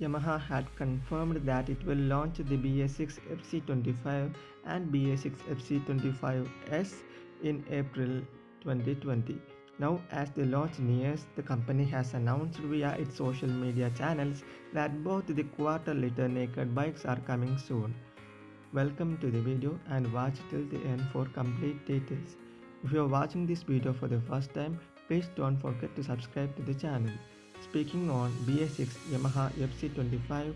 Yamaha had confirmed that it will launch the BS6 FZ25 and BS6 FZ25S in April 2020. Now, as the launch nears, the company has announced via its social media channels that both the quarter liter naked bikes are coming soon. Welcome to the video and watch till the end for complete details. If you are watching this video for the first time, please don't forget to subscribe to the channel. Speaking on BS6 Yamaha FZ25,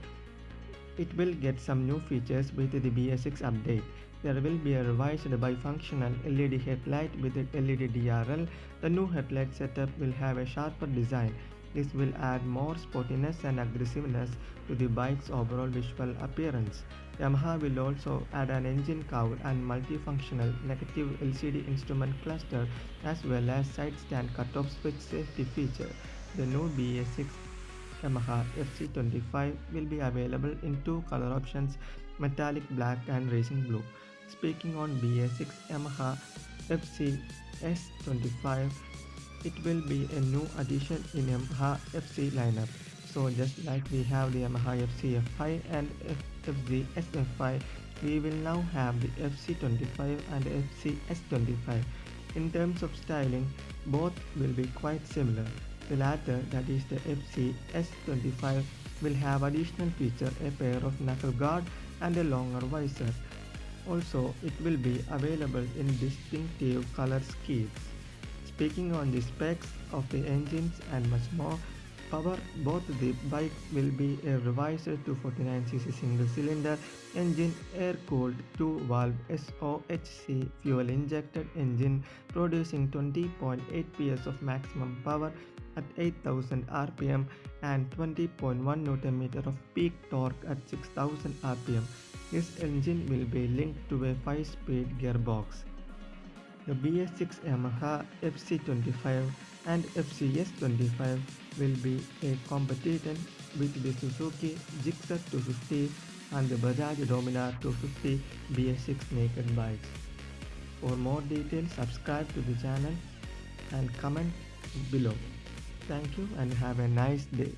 it will get some new features with the BS6 update. There will be a revised bifunctional LED headlight with LED DRL. The new headlight setup will have a sharper design. This will add more sportiness and aggressiveness to the bike's overall visual appearance. Yamaha will also add an engine cowl and multifunctional negative LCD instrument cluster as well as side stand cutoff switch safety feature. The new BS6 Yamaha FZ25 will be available in two color options metallic black and racing blue. Speaking on BS6 Yamaha FZ S25 it will be a new addition in Yamaha FZ lineup. So just like we have the Yamaha FZ FI and FZ SF5 we will now have the FZ25 and FZ S25. In terms of styling both will be quite similar. The latter, that is the FZ S25, will have additional feature a pair of knuckle guard and a longer visor. Also, it will be available in distinctive color schemes. Speaking on the specs of the engines and much more, power both the bike will be a revised 249cc single cylinder engine air cooled 2 valve SOHC fuel injected engine producing 20.8 PS of maximum power at 8000 rpm and 20.1 Nm of peak torque at 6000 rpm. This engine will be linked to a 5-speed gearbox. The BS6 Yamaha FZ25 and FZS25 will be a competitor with the Suzuki Gixxer 250 and the Bajaj Dominar 250 BS6 naked bikes. For more details subscribe to the channel and comment below. Thank you and have a nice day.